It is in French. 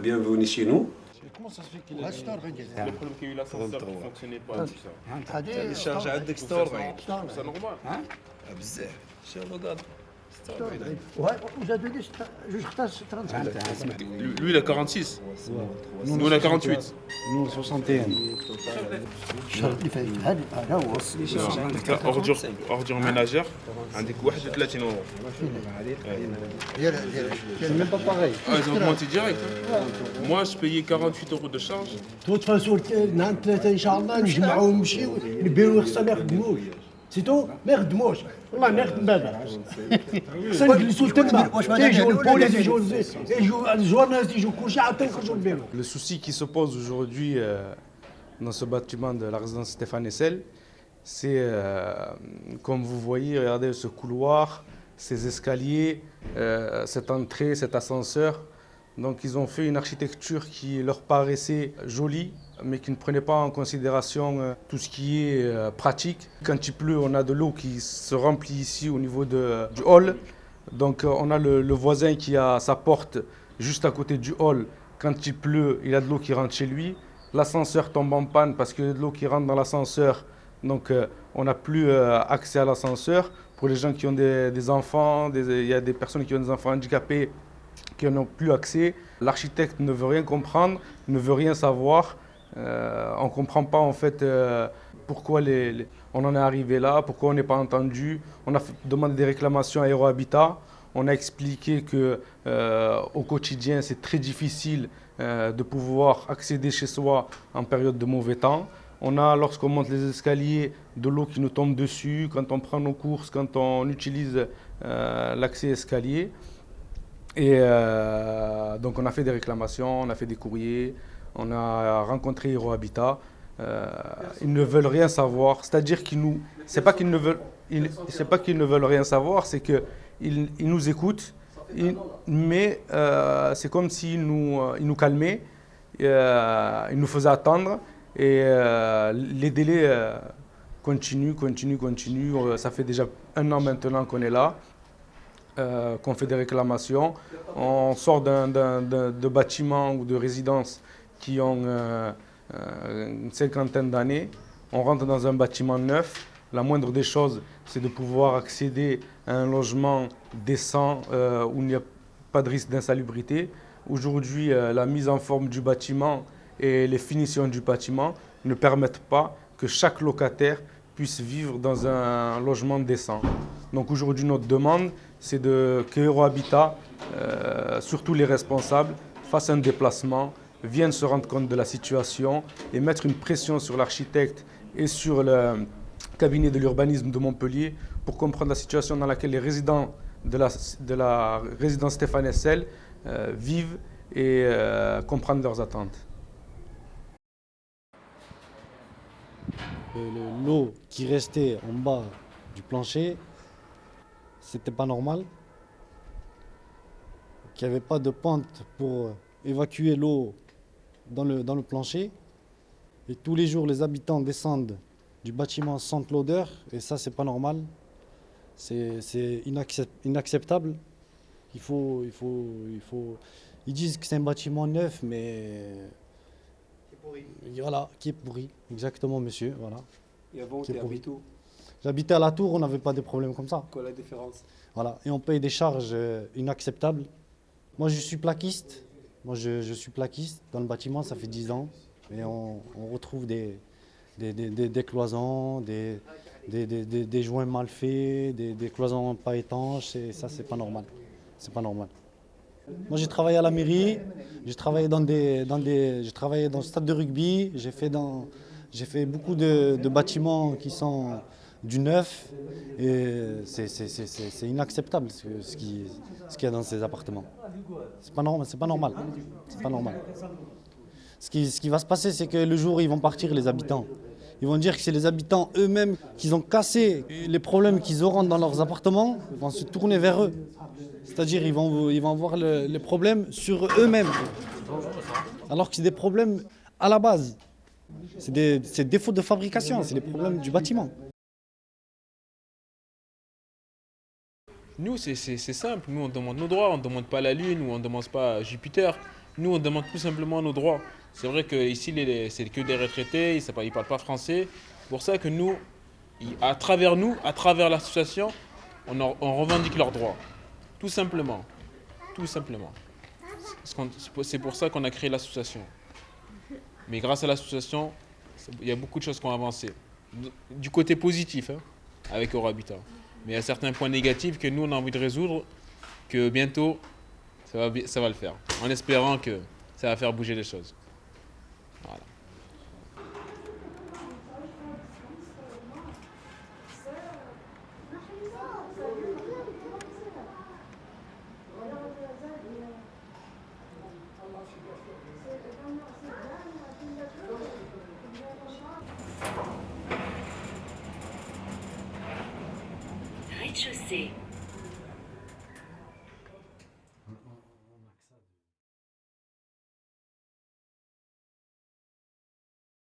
bienvenue chez nous. Comment ça se fait qu'il a ستور غادي le problème qu'il y a eu l'ascenseur qui ne fonctionnait pas tout ça هذه الشارج عندك ستور بعيد C'est normal. بزاف ان شاء Lui, il a 46. Nous, on a 48. Nous, 61. Ordure ménagère, un des euros. C'est même pas pareil. Ah, ils ont augmenté direct. Moi, je payais 48 euros de charge. سيتو ما يخدموش والله ما يخدم هذا خصنا نجلسوا تما واش ما يجوا دارش البوليس ولا يجوا يجوا الجورناليست يجوا كلشي عاد تنخرجوا البيرو Le souci qui se pose aujourd'hui euh, dans ce bâtiment de la résidence Stéphane Essel, c'est, euh, comme vous voyez, regardez ce couloir, ces escaliers, euh, cette entrée, cet ascenseur. Donc ils ont fait une architecture qui leur paraissait jolie, mais qui ne prenait pas en considération euh, tout ce qui est euh, pratique. Quand il pleut, on a de l'eau qui se remplit ici au niveau de- du hall. Donc euh, on a le, voisin qui a sa porte juste à côté du hall. Quand il pleut, il a de l'eau qui rentre chez lui. L'ascenseur tombe en panne parce a de l'eau qui rentre dans l'ascenseur. Donc euh, on n'a plus euh, accès à l'ascenseur. Pour les gens qui ont des, enfants, il y a des personnes qui ont des enfants handicapés qui n'ont plus accès. L'architecte ne veut rien comprendre, ne veut rien savoir. Euh, on ne comprend pas en fait euh, pourquoi on en est arrivé là, pourquoi on n'est pas entendu. On a demandé des réclamations à Aérohabitat. On a expliqué que euh, au quotidien c'est très difficile euh, de pouvoir accéder chez soi en période de mauvais temps. On a, lorsqu'on monte les escaliers, de l'eau qui nous tombe dessus, quand on prend nos courses, quand on utilise l'accès escalier. Et euh, donc on a fait des réclamations, on a fait des courriers, on a rencontré Habitat. Euh, ils ne veulent rien savoir, c'est-à-dire qu'ils nous, c'est pas qu'ils ne veulent, c'est pas qu'ils ne veulent rien savoir, c'est que ils, nous écoutent, mais euh, c'est comme s'ils nous, ils nous calmaient, ils nous faisaient attendre et les délais continuent, continuent, continuent. Ça fait déjà un an maintenant qu'on est là euh, qu'on fait des réclamations. On sort d'un, d'un- d'un- de bâtiments ou de résidences qui ont euh, euh, une cinquantaine d'années. On rentre dans un bâtiment neuf. La moindre des choses, c'est de pouvoir accéder à un logement décent où il n'y a pas de risque d'insalubrité. Aujourd'hui, la mise en forme du bâtiment et les finitions du bâtiment ne permettent pas que chaque locataire puisse vivre dans un logement décent. Donc aujourd'hui, notre demande, c'est de, que Eurohabitat, euh, surtout les responsables, fassent un déplacement, viennent se rendre compte de la situation et mettre une pression sur l'architecte et sur le cabinet de l'urbanisme de Montpellier pour comprendre la situation dans laquelle les résidents de la, de la résidence Stéphane Essel euh, vivent et euh, comprendre leurs attentes. Le- L'eau qui restait en bas du plancher, c'était pas normal. Qu'il n'y avait pas de pente pour évacuer l'eau dans le, dans le plancher. Et tous les jours, les habitants descendent du bâtiment, sentent l'odeur, et ça, c'est pas normal. C'est c'est inaccep- inacceptable. Il faut, il faut, il faut. Ils disent que c'est un bâtiment neuf, mais voilà, qui est pourri. Exactement, monsieur. Voilà. Et avant, Qui est pourri. où J'habitais à la tour, on n'avait pas de problème comme ça. Quoi la différence? Voilà. Et on paye des charges euh, inacceptables. Moi, je suis plaquiste. Moi, je, je suis plaquiste dans le bâtiment, ça fait 10 ans. Et on, on retrouve des, des, des- des- des cloisons, des, des, des- des- des joints mal faits, des, des cloisons pas étanches. Et ça, c'est pas normal. C'est pas normal. Moi, j'ai travaillé à la mairie, j'ai travaillé dans des, dans des, j'ai travaillé dans le stade de rugby, j'ai fait dans, j'ai fait beaucoup de, de bâtiments qui sont du neuf et c'est, inacceptable ce, ce qui, ce qu'il y a dans ces appartements. C'est pas pas normal, c'est pas normal. Ce qui, ce qui va se passer, c'est que le jour ils vont partir, les habitants, ils vont dire que c'est les habitants eux-mêmes qui ont cassé les problèmes qu'ils auront dans leurs appartements, vont se tourner vers eux. C'est-à-dire ils vont, ils vont voir le- les problèmes sur eux-mêmes. Alors que c'est des problèmes à la base. C'est des, c'est des défauts de fabrication, c'est les problèmes du bâtiment. Nous, c'est simple. Nous, on demande nos droits. On ne demande pas la Lune ou on ne demande pas Jupiter. Nous, on demande tout simplement nos droits. C'est vrai qu'ici, c'est que des retraités, ils ne parlent pas français. C'est pour ça que nous, à travers nous, à travers l'association, on, revendique leurs droits. Tout simplement. Tout simplement. C'est pour ça qu'on a créé l'association. Mais grâce à l'association, il y a beaucoup de choses qui ont avancé. Du côté positif, hein, avec Habitat. Mais il y a certains points négatifs que nous, on a envie de résoudre, que bientôt, ça va, ça va le faire. En espérant que ça va faire bouger les choses. Voilà. Rez-de-chaussée.